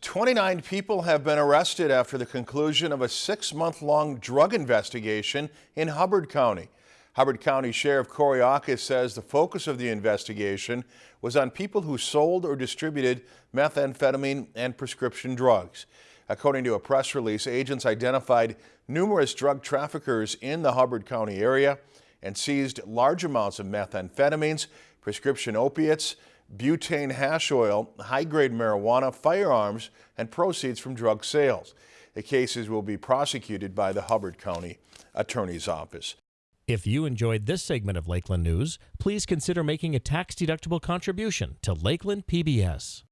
29 people have been arrested after the conclusion of a six-month-long drug investigation in Hubbard County. Hubbard County Sheriff Cory Aukes says the focus of the investigation was on people who sold or distributed methamphetamine and prescription drugs. According to a press release, agents identified numerous drug traffickers in the Hubbard County area and seized large amounts of methamphetamines, prescription opiates, butane hash oil, high-grade marijuana, firearms, and proceeds from drug sales. The cases will be prosecuted by the Hubbard County Attorney's Office. If you enjoyed this segment of Lakeland News, please consider making a tax-deductible contribution to Lakeland PBS.